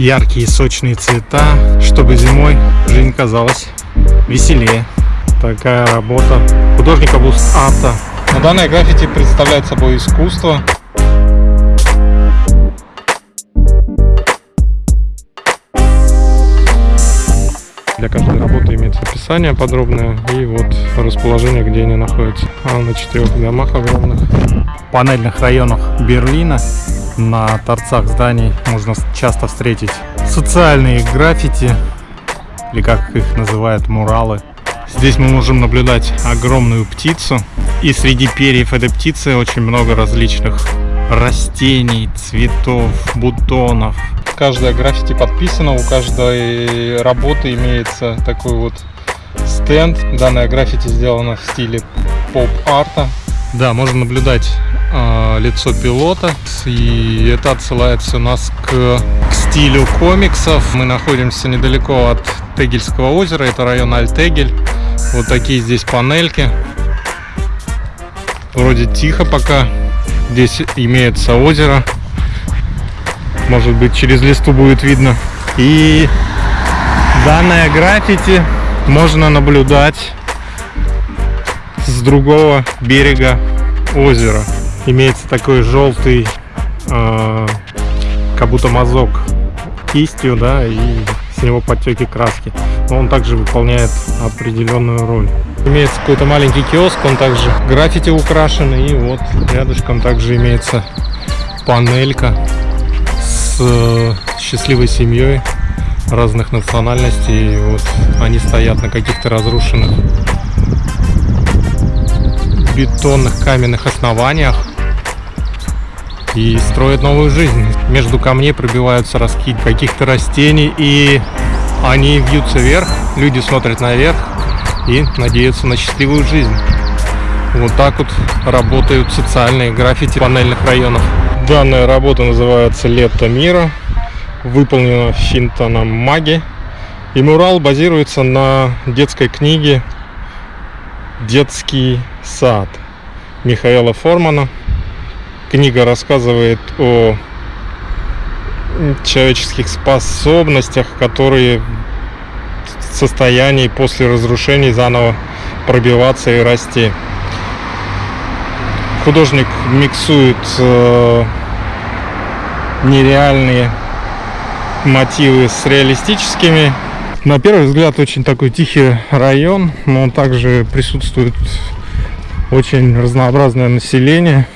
яркие сочные цвета, чтобы зимой жизнь казалась веселее. Такая работа художника Бус-Арта. Но данное граффити представляет собой искусство, Для каждой работы имеется описание подробное и вот расположение, где они находятся. А на четырех домах огромных. В панельных районах Берлина на торцах зданий можно часто встретить социальные граффити, или как их называют, муралы. Здесь мы можем наблюдать огромную птицу, и среди перьев этой птицы очень много различных растений, цветов, бутонов, каждая граффити подписана, у каждой работы имеется такой вот стенд. Данная граффити сделана в стиле поп-арта. Да, можно наблюдать э, лицо пилота, и это отсылается у нас к, к стилю комиксов. Мы находимся недалеко от Тегельского озера, это район Альтегель. Вот такие здесь панельки. Вроде тихо пока. Здесь имеется озеро может быть через листу будет видно. И данное граффити можно наблюдать с другого берега озера. Имеется такой желтый, э, как будто мазок кистью, да, и с него подтеки краски. Но он также выполняет определенную роль. Имеется какой-то маленький киоск, он также граффити украшен, и вот рядышком также имеется панелька Э, счастливой семьей разных национальностей. И вот они стоят на каких-то разрушенных бетонных каменных основаниях и строят новую жизнь. Между камней пробиваются ростки каких-то растений, и они вьются вверх, люди смотрят наверх и надеются на счастливую жизнь. Вот так вот работают социальные граффити панельных районов. Данная работа называется «Лето мира», выполнена Финтоном Маги. И мурал базируется на детской книге «Детский сад» Михаила Формана. Книга рассказывает о человеческих способностях, которые в состоянии после разрушений заново пробиваться и расти. Художник миксует э, нереальные мотивы с реалистическими. На первый взгляд очень такой тихий район, но также присутствует очень разнообразное население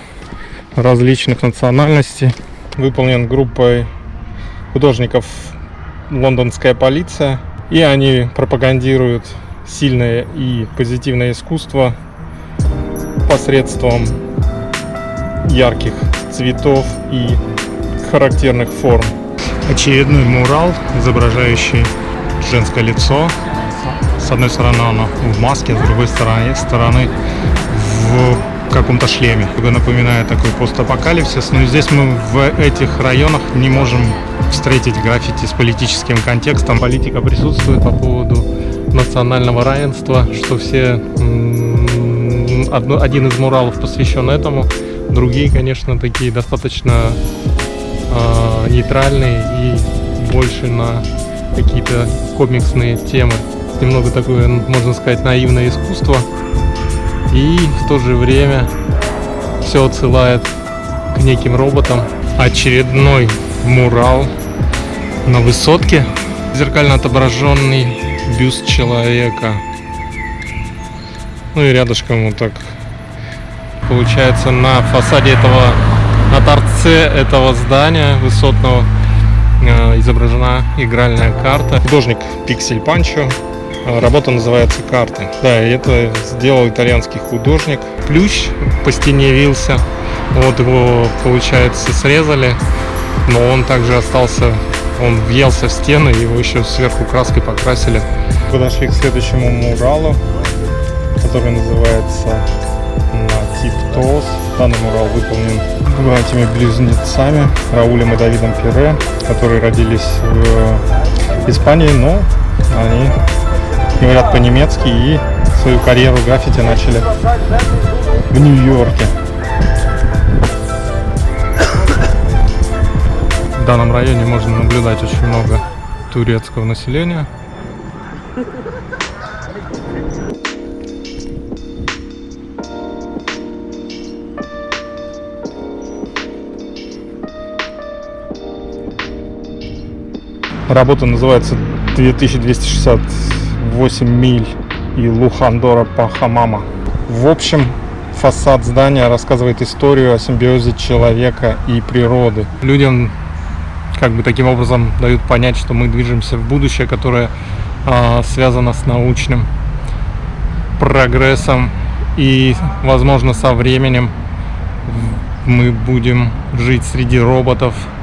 различных национальностей. Выполнен группой художников лондонская полиция. И они пропагандируют сильное и позитивное искусство посредством ярких цветов и характерных форм. Очередной мурал, изображающий женское лицо. С одной стороны оно в маске, с другой стороны, стороны в каком-то шлеме. Напоминает такой постапокалипсис. Но здесь мы в этих районах не можем встретить граффити с политическим контекстом. Политика присутствует по поводу национального равенства, что все один из муралов посвящен этому. Другие, конечно, такие достаточно э, нейтральные и больше на какие-то комиксные темы. Немного такое, можно сказать, наивное искусство. И в то же время все отсылает к неким роботам. Очередной мурал на высотке. Зеркально отображенный бюст человека. Ну и рядышком вот так получается на фасаде этого на торце этого здания высотного э, изображена игральная карта. Художник Пиксель Панчо. Э, работа называется «Карты». Да, это сделал итальянский художник. Плющ по стене вился. Вот его, получается, срезали. Но он также остался, он въелся в стены, его еще сверху краской покрасили. Подошли к следующему муралу, который называется ТОС. Данный мурал выполнен братьями близнецами Раулем и Давидом Пире, которые родились в Испании, но они говорят по-немецки и свою карьеру граффити начали в Нью-Йорке. В данном районе можно наблюдать очень много турецкого населения. Работа называется 2268 миль и Лухандора по Хамама. В общем, фасад здания рассказывает историю о симбиозе человека и природы. Людям как бы таким образом дают понять, что мы движемся в будущее, которое а, связано с научным прогрессом и, возможно, со временем мы будем жить среди роботов,